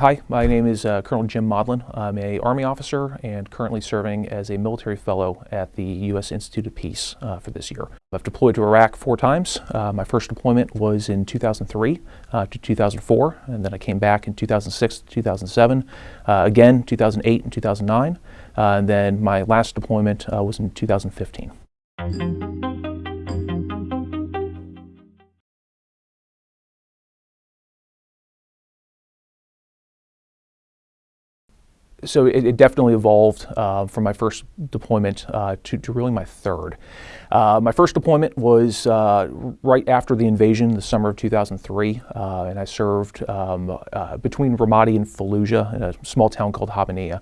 Hi, my name is uh, Colonel Jim Modlin. I'm a Army officer and currently serving as a military fellow at the U.S. Institute of Peace uh, for this year. I've deployed to Iraq four times. Uh, my first deployment was in 2003 uh, to 2004, and then I came back in 2006 to 2007, uh, again 2008 and 2009, uh, and then my last deployment was in 2015. So it, it, definitely evolved uh, from my first deployment uh, to, to, really my third. Uh, my first deployment was uh, right after the invasion, the summer of 2003, uh, and I served um, uh, between Ramadi and Fallujah in a small town called Habbaniyah.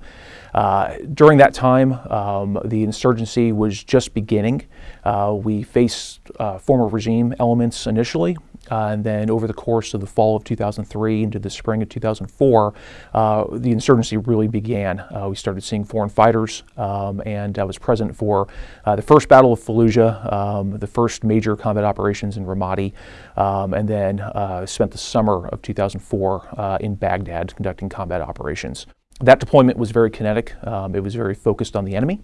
during that time, um, the insurgency was just beginning. we faced former regime elements initially, uh, and then over the course of the fall of 2003 into the spring of 2004, uh, the insurgency really began. Uh, we started seeing foreign fighters, um, and I was present for uh, the first Battle of Fallujah, um, the first major combat operations in Ramadi, um, and then uh, spent the summer of 2004 uh, in Baghdad conducting combat operations. That deployment was very kinetic. Um, it was very focused on the enemy.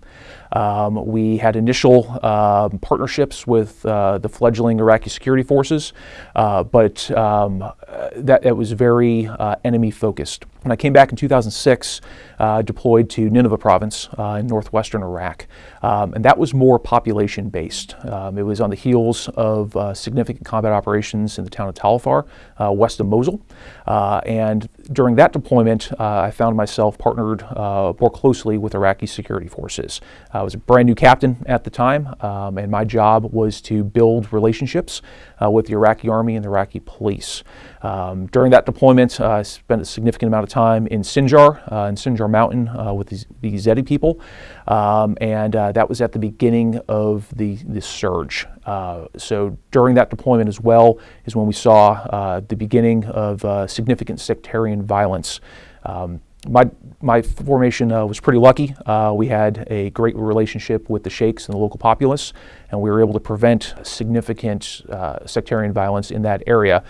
Um, we had initial uh, partnerships with uh, the fledgling Iraqi security forces, uh, but um, that it was very uh, enemy focused. When I came back in 2006, uh, deployed to Nineveh province uh, in northwestern Iraq, um, and that was more population based. Um, it was on the heels of significant combat operations in the town of Tal Afar, west of Mosul, and during that deployment, I found myself partnered more closely with Iraqi security forces. I was a brand new captain at the time, um, and my job was to build relationships uh, with the Iraqi army and the Iraqi police. Um, during that deployment, uh, I spent a significant amount of time in Sinjar, uh, in Sinjar Mountain uh, with the, the people, um, and uh, that was at the beginning of the, the surge. Uh, so during that deployment as well is when we saw the beginning of significant sectarian violence. Um, my, my formation uh, was pretty lucky. Uh, we had a great relationship with the sheikhs and the local populace, and we were able to prevent significant uh, sectarian violence in that area.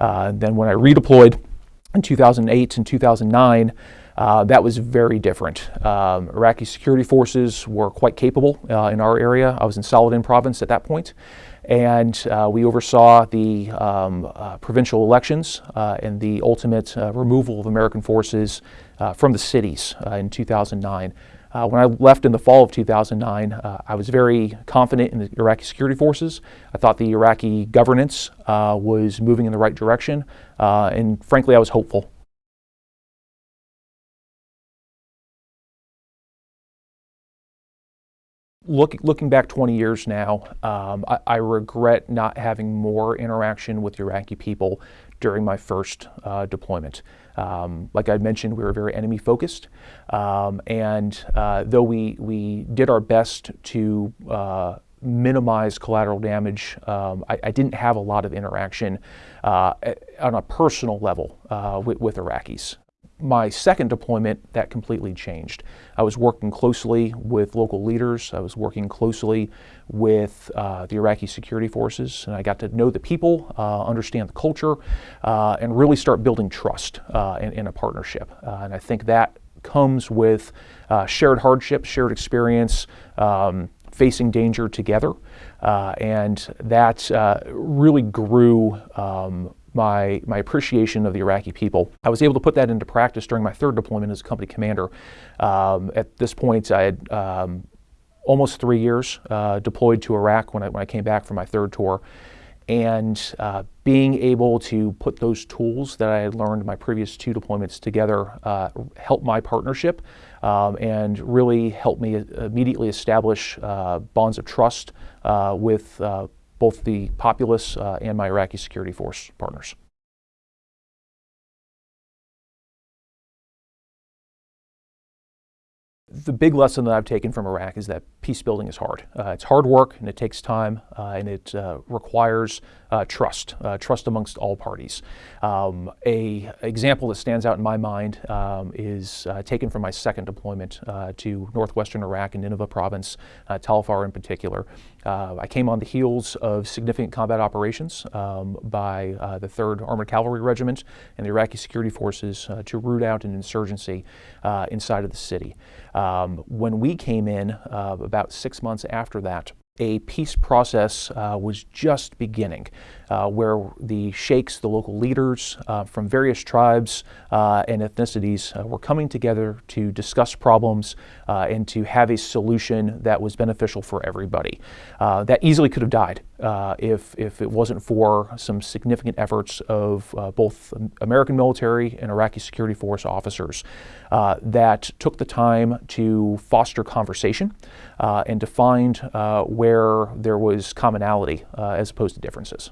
Uh, then when I redeployed in 2008 and 2009, uh, that was very different. Um, Iraqi security forces were quite capable uh, in our area. I was in Saladin province at that point and uh, we oversaw the um, uh, provincial elections uh, and the ultimate uh, removal of American forces uh, from the cities uh, in 2009. when I left in the fall of 2009, I was very confident in the Iraqi security forces. I thought the Iraqi governance was moving in the right direction, and frankly, I was hopeful. Look, looking back 20 years now, um, I, I, regret not having more interaction with Iraqi people during my first uh, deployment. Um, like I mentioned, we were very enemy focused, um, and uh, though we, we did our best to uh, minimize collateral damage, um, I, I, didn't have a lot of interaction uh, on a personal level uh, with, with Iraqis my second deployment, that completely changed. I was working closely with local leaders. I was working closely with uh, the Iraqi security forces, and I got to know the people, uh, understand the culture, uh, and really start building trust uh, in, in, a partnership. Uh, and I think that comes with uh, shared hardship, shared experience, um, facing danger together. and that really grew um, my, my appreciation of the Iraqi people. I was able to put that into practice during my third deployment as a company commander. Um, at this point, I had um, almost three years uh, deployed to Iraq when I, when I came back from my third tour. And uh, being able to put those tools that I had learned my previous two deployments together uh, helped my partnership um, and really helped me immediately establish uh, bonds of trust uh, with uh, both the populace uh, and my Iraqi security force partners. The big lesson that I've taken from Iraq is that peace building is hard. Uh, it's hard work and it takes time uh, and it uh, requires uh, trust, uh, trust amongst all parties. Um, a example that stands out in my mind um, is uh, taken from my second deployment to northwestern Iraq and Nineveh province, Tal Afar in particular. I came on the heels of significant combat operations um, by the 3rd Armored Cavalry Regiment and the Iraqi security forces to root out an insurgency inside of the city. Um, when we came in about six months after that, a peace process uh, was just beginning, uh, where the sheikhs, the local leaders uh, from various tribes uh, and ethnicities, uh, were coming together to discuss problems uh, and to have a solution that was beneficial for everybody. that easily could have died if, if it wasn't for some significant efforts of both American military and Iraqi security force officers that took the time to foster conversation and to find where where there was commonality uh, as opposed to differences.